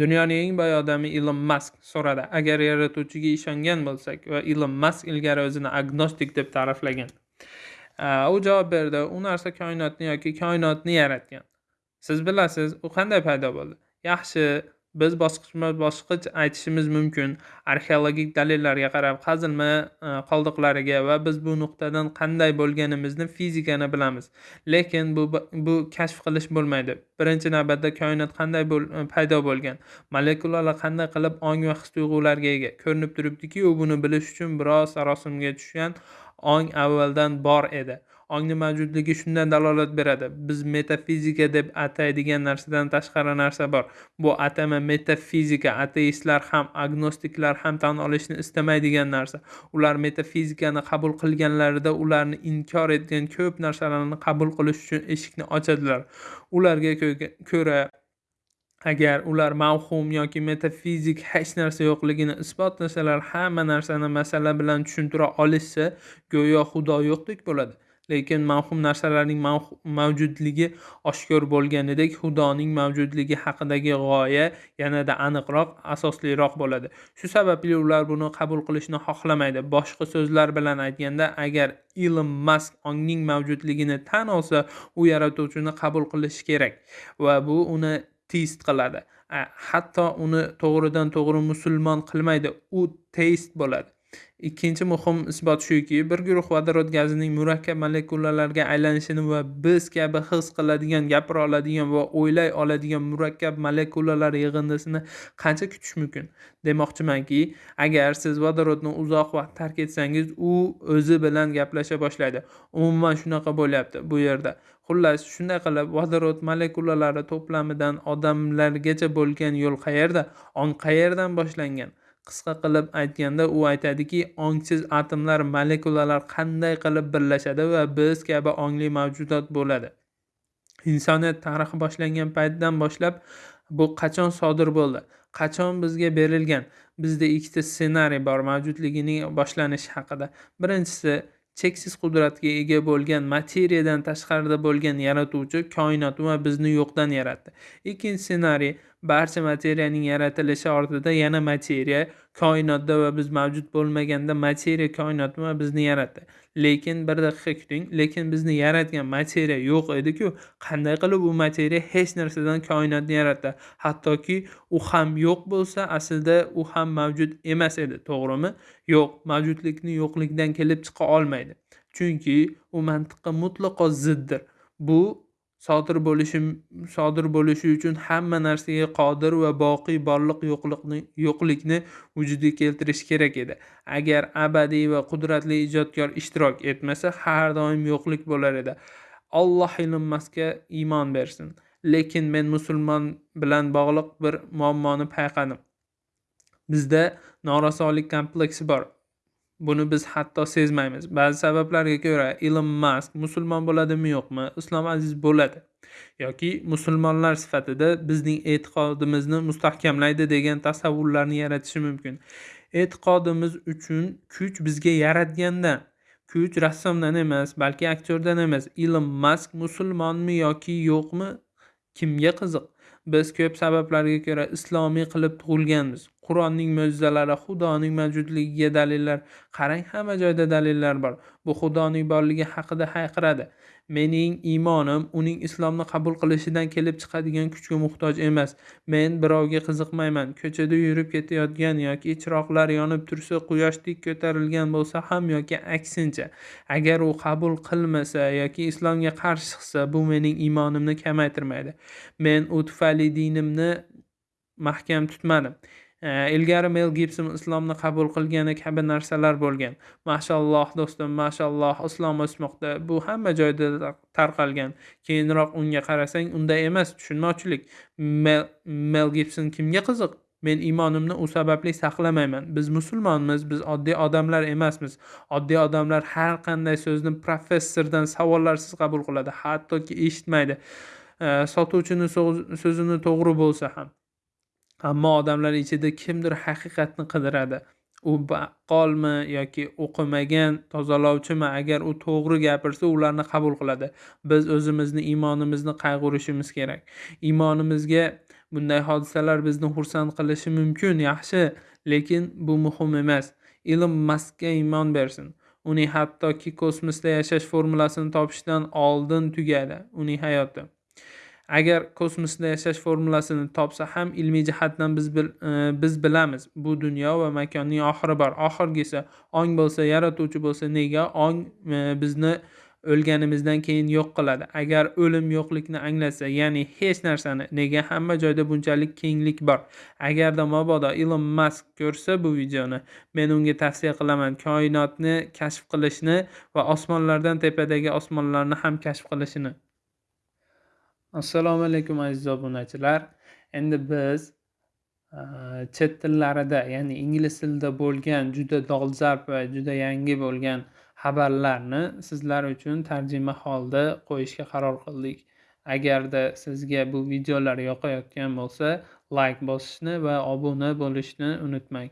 dunyoning eng boy odami ilon mask so'radi agar yaratuvchiga ishongan bo'lsak va ilon mask ilgari o'zini agnostik deb ta'riflagan. U javob berdi u narsa koinotni yoki koinotni yaratgan. Siz bilasiz u qanday paydo bo'ldi? Yaxshi biz bosqichma bosqich aytishimiz mumkin. Arxeologik dalillarga qarab qazilma e, qoldiqlariga va biz bu nuqtadan qanday bo'lganimizni fizikani bilamiz. Lekin bu bu kashf qilish bo'lmaydi. Birinchi navbatda koinot qanday bo'l e, paydo bo'lgan? Molekulalar qanday qilib ong va his tuyg'ularga ega? Ko'rinib turibdiki u buni bilish uchun biroz sarosimga tushgan ong avvaldan bor edi. Ongni mavjudligi shundan dalolat beradi. Biz metafizika deb ataydigan narsadan tashqari narsa bor. Bu atama metafizika ateistlar ham agnostiklar ham tan olishni istamaydigan narsa. Ular metafizikani qabul qilganlarida ularni inkor etgan ko'p narsalarni qabul qilish uchun eshikni ochadilar. Ularga ko'ra agar ular mavhum yoki metafizik hech narsa yo'qligini isbotlasalar hamma narsani masala bilan tushuntira olishsa go'yo xudo yo'qdek bo'ladi. Lekin mavhum narsalarning mavjudligi oshkor bo'lganidek xudoning mavjudligi haqidagi g'oya yanada aniqroq asosliroq bo'ladi. Shu sababli ular buni qabul qilishni xohlamaydi. Boshqa so'zlar bilan aytganda agar ilon mask ongning mavjudligini tan olsa u yaratuvchini qabul qilishi kerak va bu uni teist qiladi. Hatto uni to'g'ridan to'g'ri musulmon qilmaydi u teist bo'ladi. Ikkinchi muhim isbot shuki bir guruh vodorod gazining murakkab molekulalarga aylanishini va biz kabi his qiladigan gapira oladigan va o'ylay oladigan murakkab molekulalar yig'indisini qancha kutish mumkin? Demoqchimanki agar siz vodorodni uzoq vaqt tark etsangiz u o'zi bilan gaplasha boshlaydi. Umuman shunaqa bo'lyapti. Bu yerda xullas shunday qilib vodorod molekulalari to'plamidan odamlargacha bo'lgan yo'l qayerda? Ong qayerdan boshlangan? Qisqa qilib aytganda u aytadiki ongsiz atomlar molekulalar qanday qilib birlashadi va biz kabi ongli mavjudot bo'ladi. Insoniyat tarixi boshlangan paytdan boshlab bu qachon sodir bo'ldi? Qachon bizga berilgan? Bizda ikkita ssenariy bor mavjudligining boshlanishi haqida. Birinchisi cheksiz qudratga ega bo'lgan materiyadan tashqarida bo'lgan yaratuvchi koinot va bizni yo'qdan yaratdi. Ikkinchi ssenariy barcha materiyaning yaratilishi ortida yana materiya koinotda va biz mavjud bo'lmaganda materiya koinot va bizni yaratdi. Lekin bir daqiqa kuting lekin bizni yaratgan materiya yo'q ediku. Qanday qilib u materiya hech narsadan koinotni yaratdi? Hattoki u ham yo'q bo'lsa aslida u ham mavjud emas edi to'g'rimi? Yo'q mavjudlikni yo'qlikdan kelib chiqa olmaydi. Chunki u mantiqqa mutlaqo ziddir. Bu sodir bo'lishi sodir bo'lishi uchun hamma narsaga qodir va boqiy borliq yo'qlikni yo'qlikni vujudga keltirish kerak edi. Agar abadiy va qudratli ijodkor ishtirok etmasa har doim yo'qlik bo'lar edi. Alloh ilonmasga iymon bersin. Lekin men musulmon bilan bog'liq bir muammoni payqadim. Bizda norasolik kompleksi bor. Buni biz hatto sezmaymiz. Ba'zi sabablarga ko'ra ilon mask musulmon bo'ladimi yo'qmi? Islom aziz bo'ladi. Yoki musulmonlar sifatida bizning e'tiqodimizni mustahkamlaydi degan tasavvurlarni yaratishi mumkin. E'tiqodimiz uchun kuch bizga yaratgandan kuch rassomdan emas balki aktyordan emas. Ilon mask musulmonmi yoki yo'qmi? Kimga qiziq? Biz ko'p sabablarga ko'ra islomiy qilib tug'ilganmiz. Qur'onning mo'jizalari xudoning mavjudligiga dalillar. Qarang hamma joyda dalillar bor. Bu xudoning borligi haqida hayqiradi. Mening iymonim uning islomni qabul qilishidan kelib chiqadigan kuchga muhtoj emas. Men birovga qiziqmayman. Ko'chada yurib ketayotgan yoki chiroqlar yonib tursa quyoshdek ko'tarilgan bo'lsa ham yoki aksincha agar u qabul qilmasa yoki islomga qarshi chiqsa bu mening iymonimni kamaytirmaydi. Men u tufayli dinimni mahkam tutmadim. Ilgari mel gibson islomni qabul qilgani kabi narsalar bo'lgan. Mashalloh do'stim mashalloh islom o'smoqda. Bu hamma joyda tarqalgan. Keyinroq unga qarasang unday emas tushunmovchilik mel gibson kimga qiziq? Men iymonimni u sababli saqlamayman. Biz musulmonmiz biz oddiy odamlar emasmiz. Oddiy odamlar har qanday so'zni professordan savollarsiz qabul qiladi hattoki eshitmaydi. Sotuvchini so'zini to'g'ri bo'lsa ham. Ammo odamlar ichida kimdir haqiqatni qidiradi. U baqqolmi yoki o'qimagan tozalovchimi? Agar u to'g'ri gapirsa ularni qabul qiladi. Biz o'zimizni iymonimizni qayg'urishimiz kerak. Iymonimizga bunday hodisalar bizni xursand qilishi mumkin yaxshi. Lekin bu muhim emas. Ilm maskga iymon bersin. Uning hattoki kosmosda yashash formulasini topishdan oldin tugadi. Uning hayoti. Agar kosmosda yashash formulasini topsa ham ilmiy jihatdan biz bil, e, biz bilamiz. Bu dunyo va makonning oxiri bor. Oxirgisi ong bo'lsa yaratuvchi bo'lsa nega ong e, bizni o'lganimizdan keyin yo'q qiladi? Agar o'lim yo'qlikni anglasa ya'ni hech narsani nega hamma joyda bunchalik kenglik bor? Agarda mabodo ilon mask ko'rsa bu videoni men unga tavsiya qilaman koinotni kashf qilishni va osmonlardan tepadagi osmonlarni ham kashf qilishini assalomu alaykum aziz obunachilar. Endi biz e, chet tillarida ya'ni ingliz tilida bo'lgan juda dolzarb va juda yangi bo'lgan xabarlarni sizlar uchun tarjima holda qo'yishga qaror qildik. Agarda sizga bu videolar yoqayotgan bo'lsa layk bosishni va obuna bo'lishni unutmang.